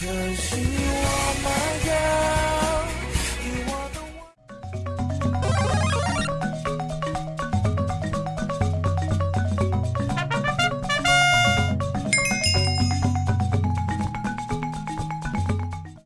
Cause you